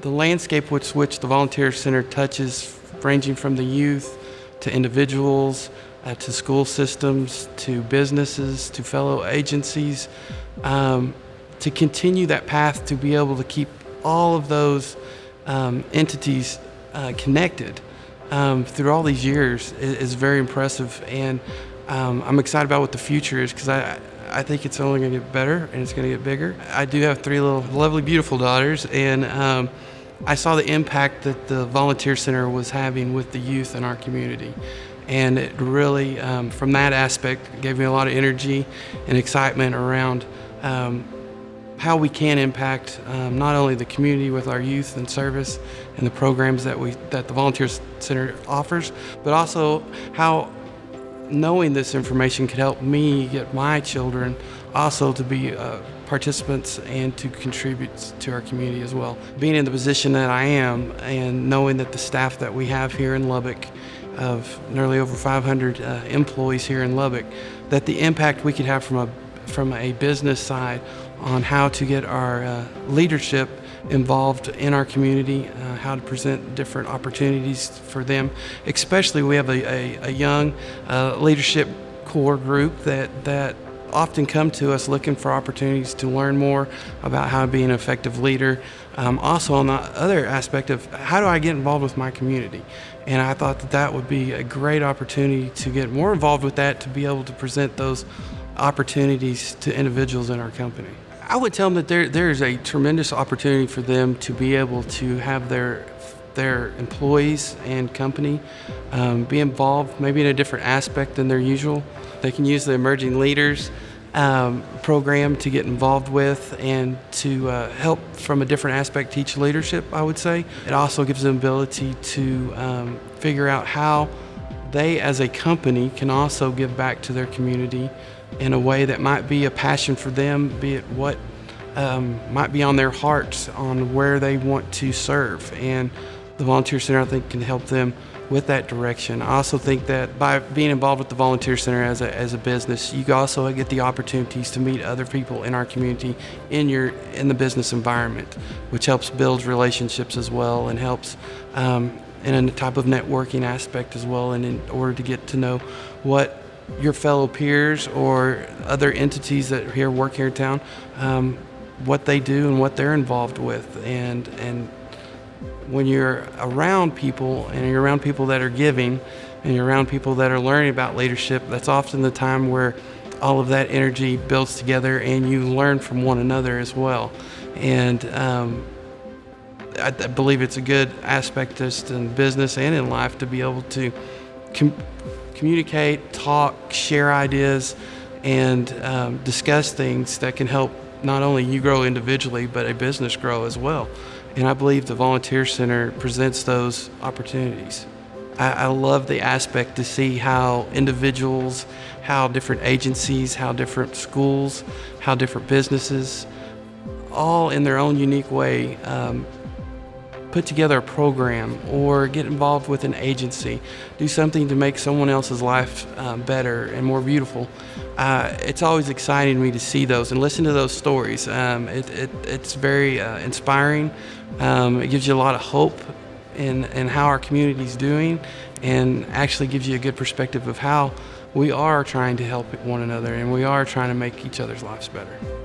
the landscape with which the Volunteer Center touches, ranging from the youth to individuals, uh, to school systems, to businesses, to fellow agencies, um, to continue that path to be able to keep all of those um, entities uh, connected um, through all these years is, is very impressive. And um, I'm excited about what the future is because I, I think it's only going to get better and it's going to get bigger. I do have three little lovely, beautiful daughters, and um, I saw the impact that the Volunteer Center was having with the youth in our community. And it really, um, from that aspect, gave me a lot of energy and excitement around um, how we can impact um, not only the community with our youth and service and the programs that we that the Volunteer Center offers, but also how knowing this information could help me get my children also to be uh, participants and to contribute to our community as well. Being in the position that I am and knowing that the staff that we have here in Lubbock of nearly over 500 uh, employees here in Lubbock, that the impact we could have from a from a business side on how to get our uh, leadership involved in our community, uh, how to present different opportunities for them. Especially, we have a, a, a young uh, leadership core group that that often come to us looking for opportunities to learn more about how to be an effective leader. Um, also, on the other aspect of how do I get involved with my community, and I thought that that would be a great opportunity to get more involved with that to be able to present those opportunities to individuals in our company. I would tell them that there there is a tremendous opportunity for them to be able to have their their employees and company um, be involved maybe in a different aspect than their usual. They can use the emerging leaders um, program to get involved with and to uh, help from a different aspect teach leadership, I would say. It also gives them ability to um, figure out how they as a company can also give back to their community in a way that might be a passion for them, be it what um, might be on their hearts on where they want to serve. And the Volunteer Center, I think, can help them with that direction. I also think that by being involved with the Volunteer Center as a, as a business, you also get the opportunities to meet other people in our community in your in the business environment, which helps build relationships as well and helps um, in a type of networking aspect as well and in order to get to know what your fellow peers or other entities that here work here in town, um, what they do and what they're involved with. And, and when you're around people and you're around people that are giving and you're around people that are learning about leadership, that's often the time where all of that energy builds together and you learn from one another as well. And um, I, I, believe it's a good aspect just in business and in life to be able to communicate, talk, share ideas, and um, discuss things that can help not only you grow individually, but a business grow as well. And I believe the Volunteer Center presents those opportunities. I, I love the aspect to see how individuals, how different agencies, how different schools, how different businesses, all in their own unique way, um, put together a program or get involved with an agency, do something to make someone else's life um, better and more beautiful. Uh, it's always exciting to me to see those and listen to those stories. Um, it, it, it's very uh, inspiring. Um, it gives you a lot of hope in, in how our community is doing and actually gives you a good perspective of how we are trying to help one another and we are trying to make each other's lives better.